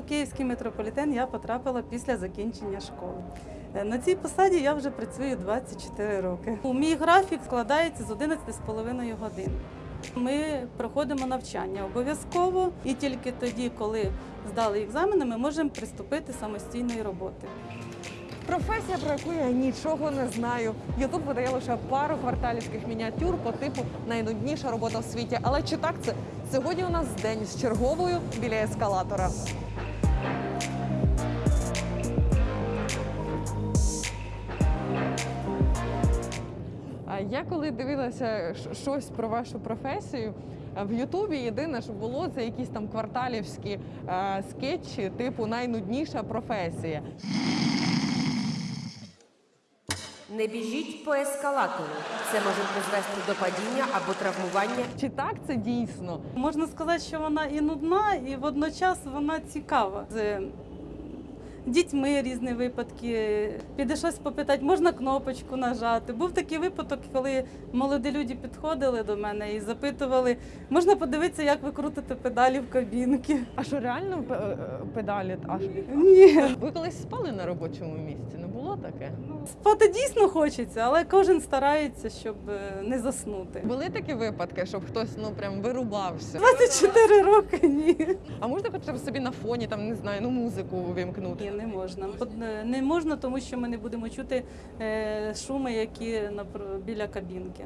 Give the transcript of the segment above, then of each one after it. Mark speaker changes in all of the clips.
Speaker 1: У Київський метрополітен я потрапила після закінчення школи. Е, На цій посаді я вже працюю 24 роки. У мій графік складається з 11,5 годин. Ми проходимо навчання обов'язково, і тільки тоді, коли здали екзамени, ми можемо приступити самостійної роботи.
Speaker 2: Професія, про яку я нічого не знаю. Ютуб видає лише пару кварталівських мініатюр по типу найнудніша робота в світі. Але чи так це? Сьогодні у нас день з черговою біля ескалатора. Я коли дивилася щось про вашу професію. В Ютубі єдине, що було, це якісь там кварталівські е, скетчі, типу найнудніша професія.
Speaker 3: Не біжіть по ескалатору. Це може призвести до падіння або травмування.
Speaker 2: Чи так це дійсно?
Speaker 1: Можна сказати, що вона і нудна, і водночас вона цікава. З дітьми різні випадки. Піде щось попитати, можна кнопочку нажати. Був такий випадок, коли молоді люди підходили до мене і запитували, можна подивитися, як ви крутите педалі в кабінки.
Speaker 2: А що реально е, педалі? Аж
Speaker 1: Ні.
Speaker 2: ви колись спали на робочому місці? Не було таке?
Speaker 1: Спати дійсно хочеться, але кожен старається, щоб е, не заснути.
Speaker 2: Були такі випадки, щоб хтось ну прям вирубався.
Speaker 1: 24 роки ні.
Speaker 2: А можна хоча б собі на фоні там не знаю, ну музику
Speaker 1: Ні,
Speaker 2: увімкнути?
Speaker 1: Не можна. Не можна, тому що ми не будемо чути е, шуми, які біля кабінки.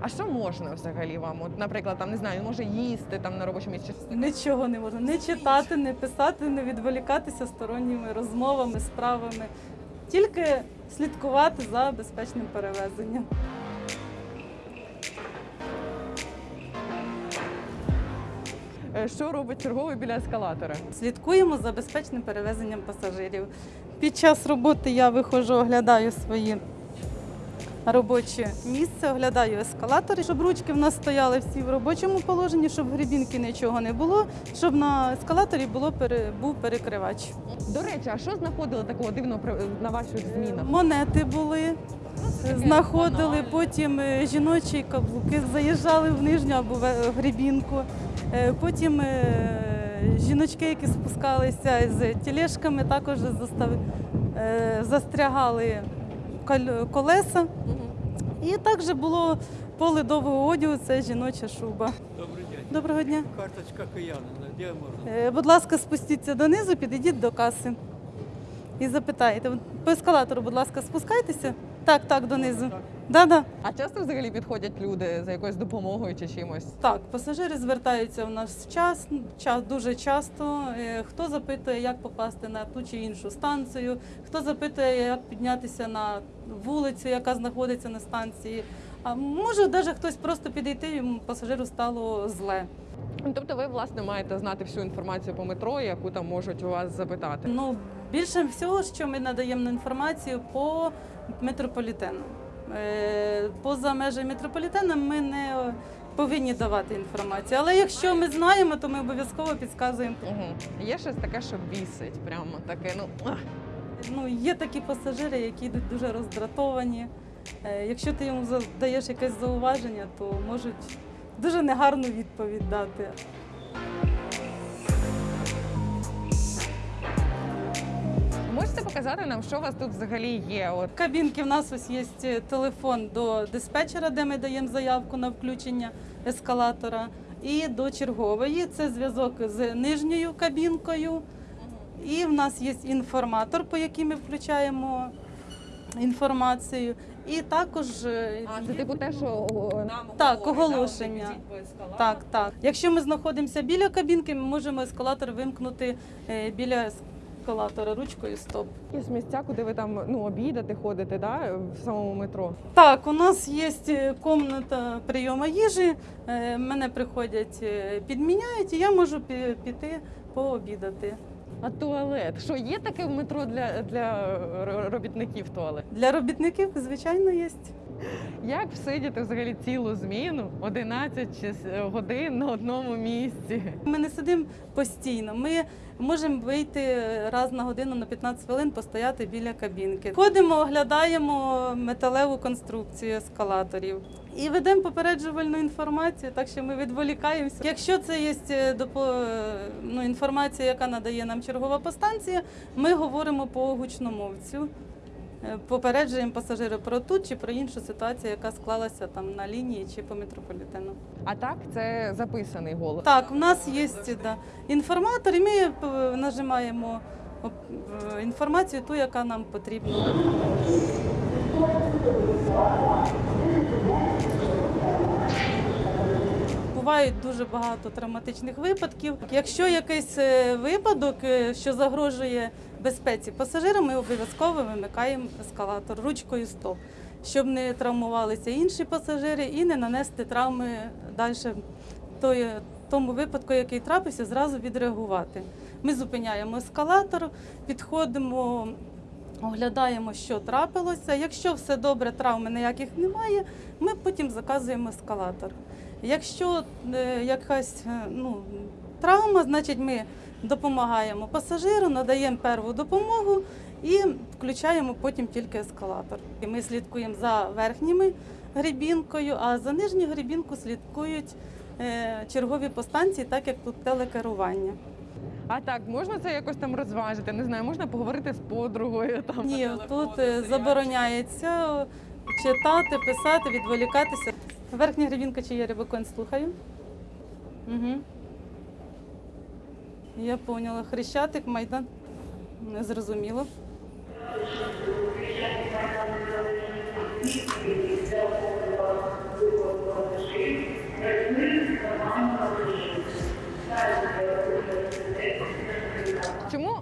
Speaker 2: А що можна взагалі вам? От, наприклад, там не знаю, може їсти там на робочому місці.
Speaker 1: Нічого не можна. Не читати, не писати, не відволікатися сторонніми розмовами, справами. Тільки слідкувати за безпечним перевезенням.
Speaker 2: Що робить черговий біля ескалатора?
Speaker 1: Слідкуємо за безпечним перевезенням пасажирів. Під час роботи я виходжу, оглядаю свої робоче місце, оглядаю ескалатори, щоб ручки в нас стояли всі в робочому положенні, щоб в грібінки нічого не було, щоб на ескалаторі було був перекривач.
Speaker 2: До речі, а що знаходили такого дивного на ваших змінах?
Speaker 1: Монети були, знаходили, потім е, жіночі каблуки заїжджали в нижню або в. Е, Потім е, жіночки, які спускалися з тележками, також е, застрягали колеса. І також було поле довгого одягу, це жіноча шуба.
Speaker 4: Добрий день.
Speaker 1: Доброго дня.
Speaker 4: Карточка киянина, де можна?
Speaker 1: Е, Будь ласка, спустіться донизу, підійдіть до каси і запитайте. По ескалатору, будь ласка, спускайтеся. Так, так, донизу. Да, да.
Speaker 2: А часто взагалі підходять люди за якоюсь допомогою чи чимось?
Speaker 1: Так, пасажири звертаються в нас час, час дуже часто. Е, Хто запитує, як попасти на ту чи іншу станцію, хто запитує, як піднятися на вулицю, яка знаходиться на станції. А може, навіть хтось просто підійти, йому пасажиру стало зле.
Speaker 2: Тобто ви власне маєте знати всю інформацію по метро, яку там можуть у вас запитати.
Speaker 1: Ну, більше всього, що ми надаємо інформацію по метрополітену. Е, Поза межами метрополітену ми не повинні давати інформацію. Але якщо ми знаємо, то ми обов'язково підказуємо.
Speaker 2: Угу. Є щось таке, що бісить, прямо таке. Ну.
Speaker 1: Ну, є такі пасажири, які йдуть дуже роздратовані. Е, Якщо ти йому задаєш якесь зауваження, то можуть дуже негарну відповідь дати.
Speaker 2: Можете показати нам, що у вас тут взагалі є? От
Speaker 1: кабінки в нас ось є телефон до диспетчера, де ми даємо заявку на включення ескалатора, і до чергової. Це зв'язок з нижньою кабінкою. І в нас є інформатор, по якій ми включаємо інформацію. І також е,
Speaker 2: а це типу те, що нам
Speaker 1: Так, оголошення. так, так. Якщо ми знаходимося біля кабінки, ми можемо ескалатор вимкнути е, біля ескалатора ручкою стоп.
Speaker 2: Якісь місця, куди ви там ну обідати ходите, да, в самому метро.
Speaker 1: Так, у нас є кімната прийому їжі. Е, Мене приходять, е, підміняють, і я можу піти пообідати.
Speaker 2: А туалет? Що є таке в метро для, для робітників туалет?
Speaker 1: Для робітників, звичайно, є.
Speaker 2: Як всидіти взагалі цілу зміну 11 чи годин на одному місці?
Speaker 1: Ми не сидимо постійно. Ми можемо вийти раз на годину на 15 хвилин, постояти біля кабінки. Ходимо, оглядаємо металеву конструкцію ескалаторів і ведемо попереджувальну інформацію, так що ми відволікаємося. Якщо це є е, ну, інформація, яка надає нам чергова постанція, ми говоримо по гучномовцю. Е, Попереджуємо пасажира про ту чи про іншу ситуацію, яка склалася там на лінії чи по метрополітену.
Speaker 2: А так це записаний голос.
Speaker 1: Так, у нас є да, інформатор, і ми е, нажимаємо е, інформацію, ту, яка нам потрібна. Бувають дуже багато травматичних випадків. Якщо якийсь е, випадок, е, що загрожує безпеці пасажира, ми обов'язково вимикаємо ескалатор ручкою стоп, щоб не травмувалися інші пасажири і не нанести травми далі той, тому випадку, який трапився, зразу відреагувати. Ми зупиняємо ескалатор, підходимо, оглядаємо, що трапилося. Якщо все добре, травми ніяких немає, ми потім заказуємо ескалатор. Якщо е, якась е, ну, травма, значить ми допомагаємо пасажиру, надаємо перву допомогу і включаємо потім тільки ескалатор. І ми слідкуємо за верхніми грібінкою, а за нижню грібінку слідкують е, чергові по станції, так як тут телекерування.
Speaker 2: А так, можна це якось там розважити? Не знаю, можна поговорити з подругою там.
Speaker 1: Ні,
Speaker 2: телефону,
Speaker 1: тут
Speaker 2: серіал.
Speaker 1: забороняється читати, писати, відволікатися. Верхня гребінка чи є рибакон, слухаю. Угу. Я поняла. Хрещатик, майдан. Не зрозуміло.
Speaker 2: Чому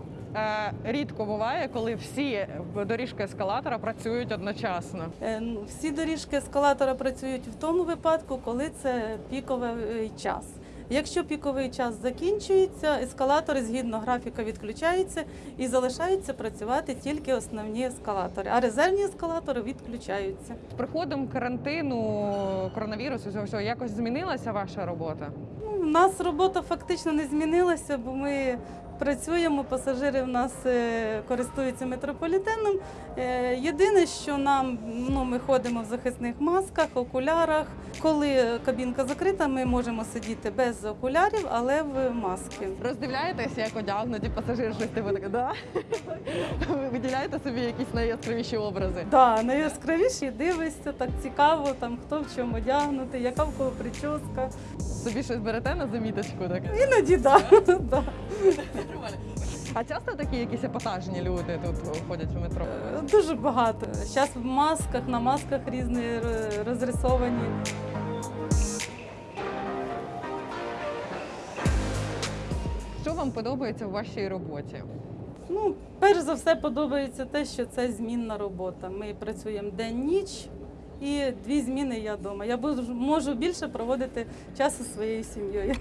Speaker 2: рідко буває, коли всі доріжки ескалатора працюють одночасно?
Speaker 1: Е, ну, Всі доріжки ескалатора працюють в тому випадку, коли це піковий час. Якщо піковий час закінчується, ескалатори згідно графіка відключаються і залишаються працювати тільки основні ескалатори, а резервні ескалатори відключаються.
Speaker 2: З приходом карантину, коронавірусу, цього всього, якось змінилася ваша робота?
Speaker 1: Ну, У нас робота фактично не змінилася, бо ми працюємо, пасажири в нас е, користуються метрополітеном. Е, Єдине, що нам ну, ми ходимо в захисних масках, окулярах. Коли кабінка закрита, ми можемо сидіти без окулярів, але в маски.
Speaker 2: Роздивляєтесь, як одягнуті пасажири, щось типу таке, да? Ви виділяєте собі якісь найяскравіші образи?
Speaker 1: Да, найяскравіші дивишся, так цікаво, там хто в чому одягнутий, яка в кого прическа.
Speaker 2: Собі щось берете на заміточку таке?
Speaker 1: Іноді да, да.
Speaker 2: А часто такі якісь епатажні люди тут ходять в метро?
Speaker 1: Дуже багато. Зараз в масках, на масках різні розрисовані.
Speaker 2: Що вам подобається в вашій роботі?
Speaker 1: Ну, перш за все, подобається те, що це змінна робота. Ми працюємо день-ніч і дві зміни я вдома. Я можу більше проводити часу зі своєю сім'єю.